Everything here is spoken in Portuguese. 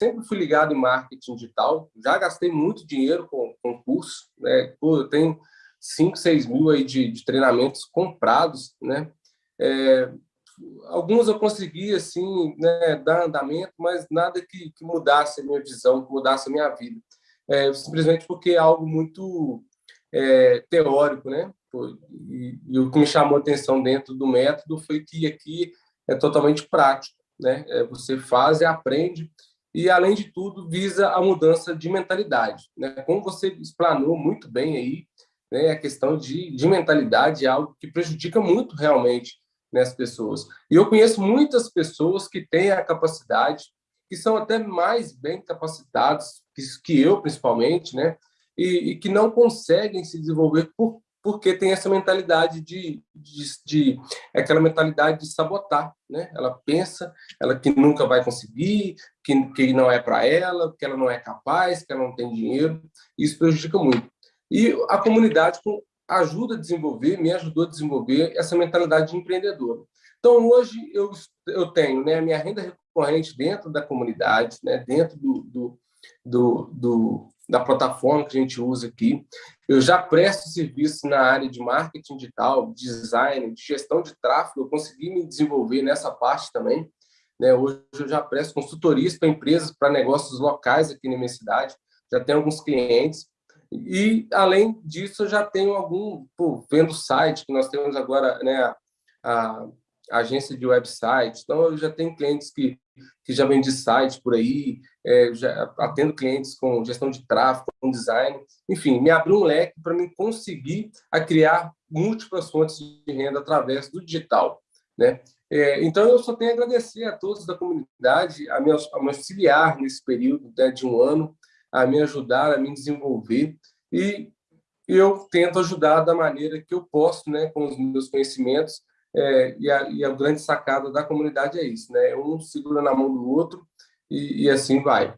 sempre fui ligado em marketing digital, já gastei muito dinheiro com, com curso, né? Pô, eu tenho 5, 6 mil aí de, de treinamentos comprados, né? É, alguns eu consegui, assim, né, dar andamento, mas nada que, que mudasse a minha visão, que mudasse a minha vida. É, simplesmente porque é algo muito é, teórico, né? E, e, o que me chamou a atenção dentro do método foi que aqui é totalmente prático, né? É, você faz e aprende, e, além de tudo, visa a mudança de mentalidade. Né? Como você explanou muito bem aí, né, a questão de, de mentalidade é algo que prejudica muito realmente né, as pessoas. E eu conheço muitas pessoas que têm a capacidade, que são até mais bem capacitados que, que eu, principalmente, né, e, e, que não conseguem se desenvolver por, porque tem essa mentalidade de, de, de aquela mentalidade de sabotar, né? Ela pensa, ela que nunca vai conseguir, que, que não é para ela, que ela não é capaz, que ela não tem dinheiro. Isso prejudica muito. E a comunidade ajuda a desenvolver, me ajudou a desenvolver essa mentalidade de empreendedor. Então, hoje, eu, eu tenho né, a minha renda recorrente dentro da comunidade, né, dentro do, do, do, do da plataforma que a gente usa aqui. Eu já presto serviço na área de marketing digital, design, de gestão de tráfego, eu consegui me desenvolver nessa parte também. Né? Hoje eu já presto consultorias para empresas, para negócios locais aqui na minha cidade, já tenho alguns clientes. E, além disso, eu já tenho algum, pô, vendo site, que nós temos agora né, a agência de website, então eu já tenho clientes que que já vende site por aí, é, já atendo clientes com gestão de tráfego, com design, enfim, me abriu um leque para me conseguir a criar múltiplas fontes de renda através do digital, né? É, então, eu só tenho a agradecer a todos da comunidade, a me, a me auxiliar nesse período né, de um ano, a me ajudar, a me desenvolver, e eu tento ajudar da maneira que eu posso, né, com os meus conhecimentos, é, e, a, e a grande sacada da comunidade é isso, né? Um segura na mão do outro e, e assim vai.